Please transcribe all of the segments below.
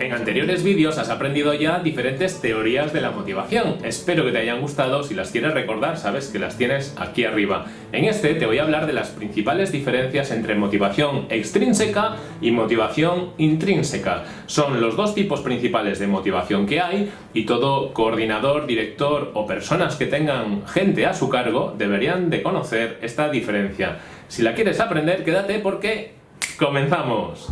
En anteriores vídeos has aprendido ya diferentes teorías de la motivación. Espero que te hayan gustado, si las quieres recordar sabes que las tienes aquí arriba. En este te voy a hablar de las principales diferencias entre motivación extrínseca y motivación intrínseca. Son los dos tipos principales de motivación que hay y todo coordinador, director o personas que tengan gente a su cargo deberían de conocer esta diferencia. Si la quieres aprender, quédate porque ¡comenzamos!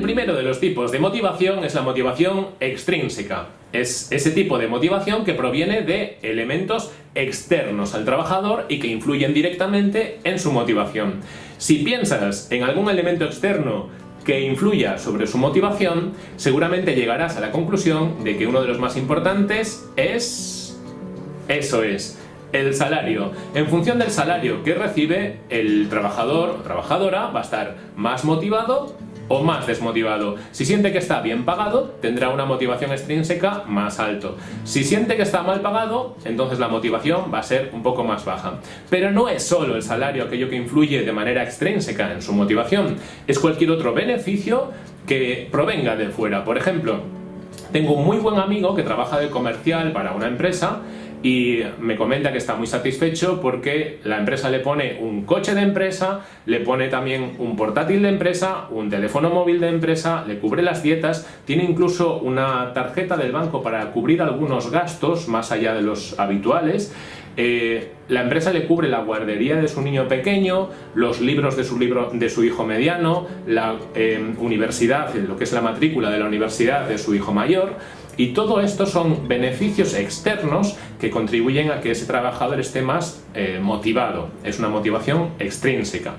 El primero de los tipos de motivación es la motivación extrínseca. Es ese tipo de motivación que proviene de elementos externos al trabajador y que influyen directamente en su motivación. Si piensas en algún elemento externo que influya sobre su motivación, seguramente llegarás a la conclusión de que uno de los más importantes es... Eso es, el salario. En función del salario que recibe, el trabajador o trabajadora va a estar más motivado o más desmotivado. Si siente que está bien pagado, tendrá una motivación extrínseca más alto. Si siente que está mal pagado, entonces la motivación va a ser un poco más baja. Pero no es solo el salario aquello que influye de manera extrínseca en su motivación, es cualquier otro beneficio que provenga de fuera. Por ejemplo, tengo un muy buen amigo que trabaja de comercial para una empresa y me comenta que está muy satisfecho porque la empresa le pone un coche de empresa, le pone también un portátil de empresa, un teléfono móvil de empresa, le cubre las dietas, tiene incluso una tarjeta del banco para cubrir algunos gastos más allá de los habituales, eh, la empresa le cubre la guardería de su niño pequeño, los libros de su, libro, de su hijo mediano, la eh, universidad, lo que es la matrícula de la universidad de su hijo mayor, y todo esto son beneficios externos que contribuyen a que ese trabajador esté más eh, motivado. Es una motivación extrínseca.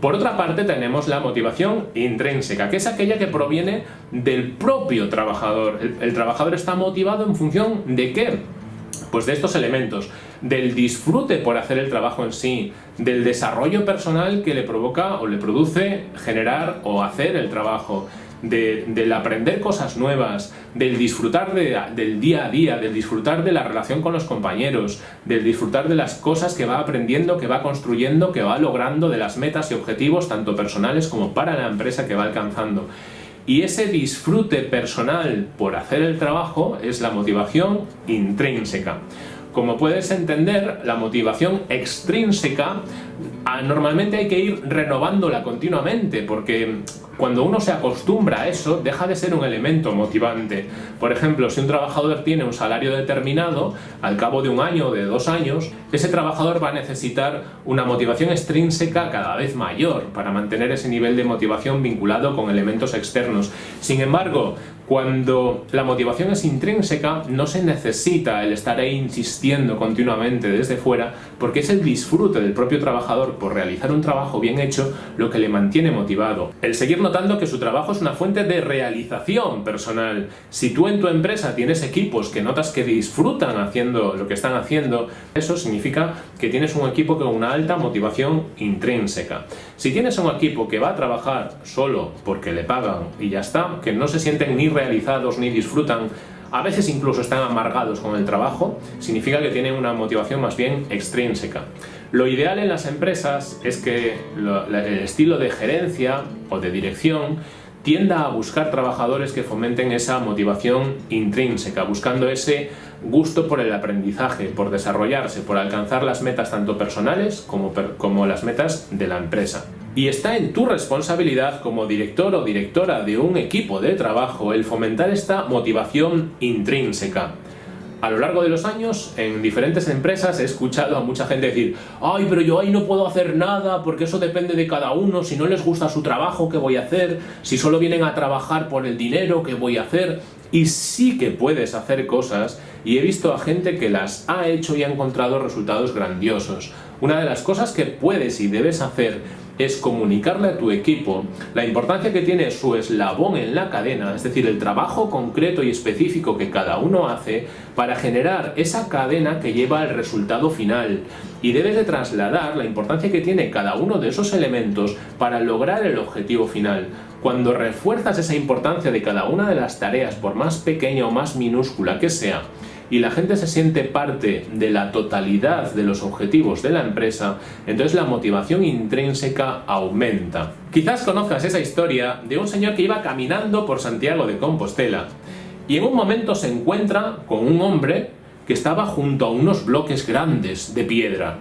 Por otra parte tenemos la motivación intrínseca, que es aquella que proviene del propio trabajador. el trabajador está motivado en función de qué? Pues de estos elementos, del disfrute por hacer el trabajo en sí, del desarrollo personal que le provoca o le produce generar o hacer el trabajo, del aprender cosas nuevas, del disfrutar del día a día, del disfrutar de la relación con los compañeros, del disfrutar de las cosas que va aprendiendo, que va construyendo, que va logrando, de las metas y objetivos tanto personales como para la empresa que va alcanzando. Y ese disfrute personal por hacer el trabajo es la motivación intrínseca. Como puedes entender, la motivación extrínseca ah, normalmente hay que ir renovándola continuamente porque cuando uno se acostumbra a eso, deja de ser un elemento motivante. Por ejemplo, si un trabajador tiene un salario determinado, al cabo de un año o de dos años, ese trabajador va a necesitar una motivación extrínseca cada vez mayor para mantener ese nivel de motivación vinculado con elementos externos. Sin embargo, cuando la motivación es intrínseca, no se necesita el estar ahí insistiendo continuamente desde fuera, porque es el disfrute del propio trabajador por realizar un trabajo bien hecho lo que le mantiene motivado. El seguir notando que su trabajo es una fuente de realización personal. Si tú en tu empresa tienes equipos que notas que disfrutan haciendo lo que están haciendo, eso significa que tienes un equipo con una alta motivación intrínseca. Si tienes un equipo que va a trabajar solo porque le pagan y ya está, que no se sienten ni realizados ni disfrutan, a veces incluso están amargados con el trabajo, significa que tienen una motivación más bien extrínseca. Lo ideal en las empresas es que el estilo de gerencia o de dirección tienda a buscar trabajadores que fomenten esa motivación intrínseca, buscando ese gusto por el aprendizaje, por desarrollarse, por alcanzar las metas tanto personales como, como las metas de la empresa. Y está en tu responsabilidad como director o directora de un equipo de trabajo el fomentar esta motivación intrínseca. A lo largo de los años, en diferentes empresas he escuchado a mucha gente decir ¡Ay, pero yo ahí no puedo hacer nada porque eso depende de cada uno! Si no les gusta su trabajo, ¿qué voy a hacer? Si solo vienen a trabajar por el dinero, ¿qué voy a hacer? Y sí que puedes hacer cosas y he visto a gente que las ha hecho y ha encontrado resultados grandiosos. Una de las cosas que puedes y debes hacer es comunicarle a tu equipo la importancia que tiene su eslabón en la cadena, es decir, el trabajo concreto y específico que cada uno hace para generar esa cadena que lleva al resultado final. Y debes de trasladar la importancia que tiene cada uno de esos elementos para lograr el objetivo final. Cuando refuerzas esa importancia de cada una de las tareas, por más pequeña o más minúscula que sea, y la gente se siente parte de la totalidad de los objetivos de la empresa, entonces la motivación intrínseca aumenta. Quizás conozcas esa historia de un señor que iba caminando por Santiago de Compostela y en un momento se encuentra con un hombre que estaba junto a unos bloques grandes de piedra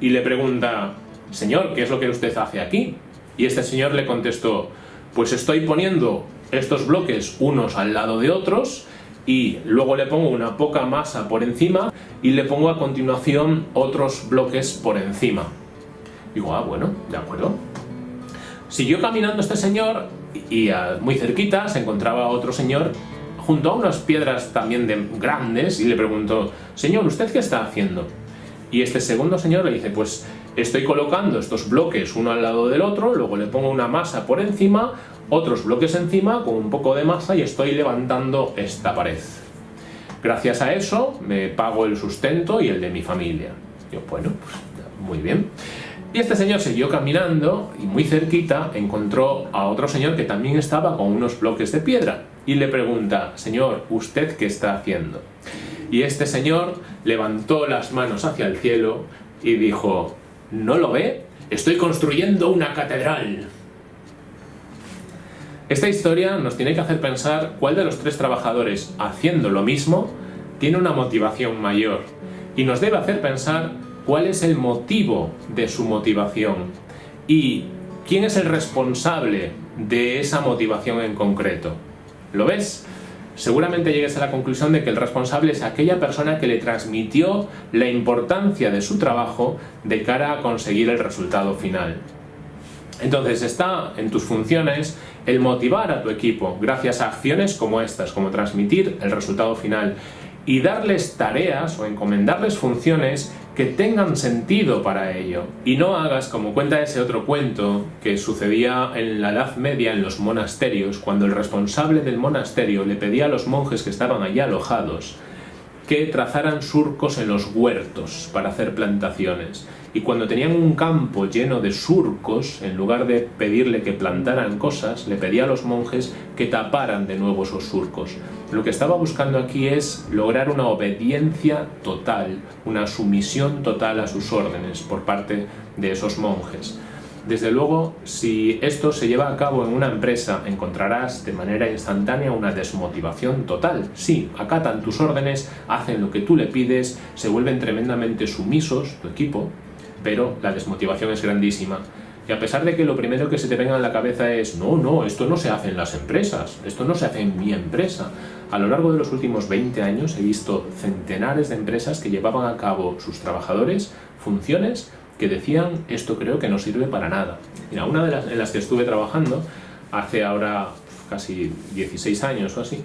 y le pregunta, Señor, ¿qué es lo que usted hace aquí? Y este señor le contestó, pues estoy poniendo estos bloques unos al lado de otros y luego le pongo una poca masa por encima y le pongo a continuación otros bloques por encima. Digo, ah, bueno, de acuerdo. Siguió caminando este señor y muy cerquita se encontraba otro señor junto a unas piedras también de grandes y le preguntó, señor, ¿usted qué está haciendo? Y este segundo señor le dice, pues estoy colocando estos bloques uno al lado del otro, luego le pongo una masa por encima, otros bloques encima con un poco de masa y estoy levantando esta pared. Gracias a eso me pago el sustento y el de mi familia. Yo, pues muy bien. Y este señor siguió caminando y muy cerquita encontró a otro señor que también estaba con unos bloques de piedra y le pregunta, señor, ¿usted qué está haciendo? Y este señor levantó las manos hacia el cielo y dijo, ¿no lo ve? Estoy construyendo una catedral. Esta historia nos tiene que hacer pensar cuál de los tres trabajadores haciendo lo mismo tiene una motivación mayor y nos debe hacer pensar cuál es el motivo de su motivación y quién es el responsable de esa motivación en concreto. ¿Lo ves? Seguramente llegues a la conclusión de que el responsable es aquella persona que le transmitió la importancia de su trabajo de cara a conseguir el resultado final. Entonces está en tus funciones el motivar a tu equipo gracias a acciones como estas, como transmitir el resultado final y darles tareas o encomendarles funciones que tengan sentido para ello. Y no hagas como cuenta ese otro cuento que sucedía en la Edad Media en los monasterios, cuando el responsable del monasterio le pedía a los monjes que estaban allí alojados que trazaran surcos en los huertos para hacer plantaciones. Y cuando tenían un campo lleno de surcos, en lugar de pedirle que plantaran cosas, le pedía a los monjes que taparan de nuevo esos surcos. Lo que estaba buscando aquí es lograr una obediencia total, una sumisión total a sus órdenes por parte de esos monjes. Desde luego, si esto se lleva a cabo en una empresa, encontrarás de manera instantánea una desmotivación total. Sí, acatan tus órdenes, hacen lo que tú le pides, se vuelven tremendamente sumisos, tu equipo, pero la desmotivación es grandísima. Y a pesar de que lo primero que se te venga en la cabeza es no, no, esto no se hace en las empresas, esto no se hace en mi empresa. A lo largo de los últimos 20 años he visto centenares de empresas que llevaban a cabo sus trabajadores funciones que decían esto creo que no sirve para nada. Mira, una de las en las que estuve trabajando hace ahora casi 16 años o así,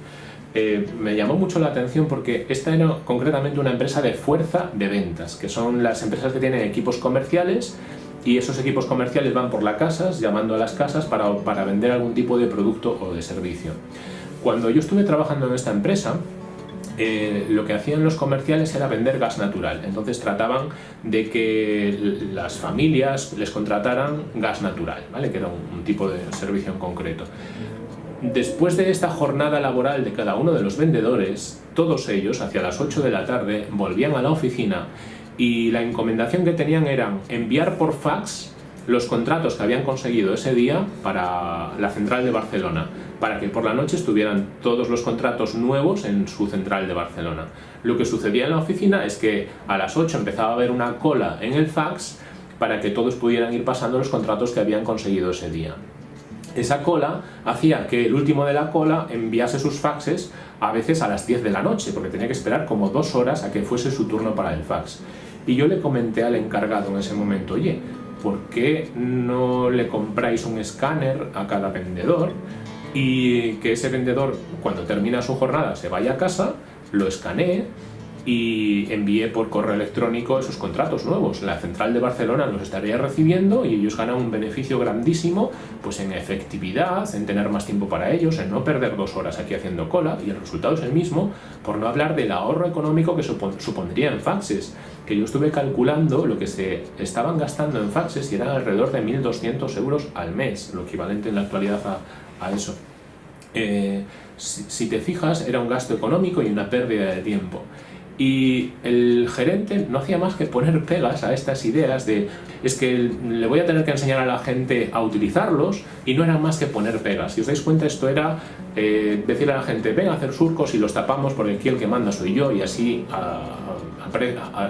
eh, me llamó mucho la atención porque esta era concretamente una empresa de fuerza de ventas, que son las empresas que tienen equipos comerciales y esos equipos comerciales van por las casas, llamando a las casas para, para vender algún tipo de producto o de servicio. Cuando yo estuve trabajando en esta empresa, eh, lo que hacían los comerciales era vender gas natural. Entonces trataban de que las familias les contrataran gas natural, ¿vale? que era un, tipo de servicio en concreto. Después de esta jornada laboral de cada uno de los vendedores, todos ellos, hacia las 8 de la tarde, volvían a la oficina y la encomendación que tenían era enviar por fax los contratos que habían conseguido ese día para la central de Barcelona para que por la noche estuvieran todos los contratos nuevos en su central de Barcelona. Lo que sucedía en la oficina es que a las 8 empezaba a haber una cola en el fax para que todos pudieran ir pasando los contratos que habían conseguido ese día. Esa cola hacía que el último de la cola enviase sus faxes a veces a las 10 de la noche, porque tenía que esperar como dos horas a que fuese su turno para el fax. Y yo le comenté al encargado en ese momento, oye, ¿por qué no le compráis un escáner a cada vendedor y que ese vendedor cuando termina su jornada se vaya a casa, lo escanee y envíe por correo electrónico esos contratos nuevos. La central de Barcelona los estaría recibiendo y ellos ganan un beneficio grandísimo pues en efectividad, en tener más tiempo para ellos, en no perder dos horas aquí haciendo cola y el resultado es el mismo, por no hablar del ahorro económico que supondría en faxes, que yo estuve calculando lo que se estaban gastando en faxes y eran alrededor de 1.200 euros al mes, lo equivalente en la actualidad a, a eso. eh, si, si te fijas, era un gasto económico y una pérdida de tiempo. Y el gerente no hacía más que poner pegas a estas ideas de es que le voy a tener que enseñar a la gente a utilizarlos y no era más que poner pegas. Si os dais cuenta esto era eh, decirle a la gente ven a hacer surcos y los tapamos porque aquí el que manda soy yo y así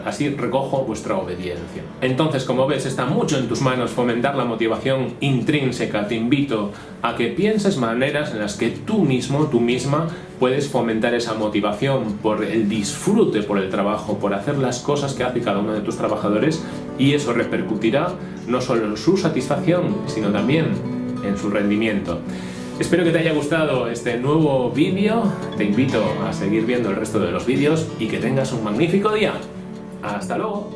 así recojo vuestra obediencia. Entonces, como ves, está mucho en tus manos fomentar la motivación intrínseca. Te invito a que pienses maneras en las que tú mismo, tú misma, puedes fomentar esa motivación por el disfrute por el trabajo, por hacer las cosas que hace cada uno de tus trabajadores y eso repercutirá no solo en su satisfacción, sino también en su rendimiento. Espero que te haya gustado este nuevo vídeo, te invito a seguir viendo el resto de los vídeos y que tengas un magnífico día. ¡Hasta luego!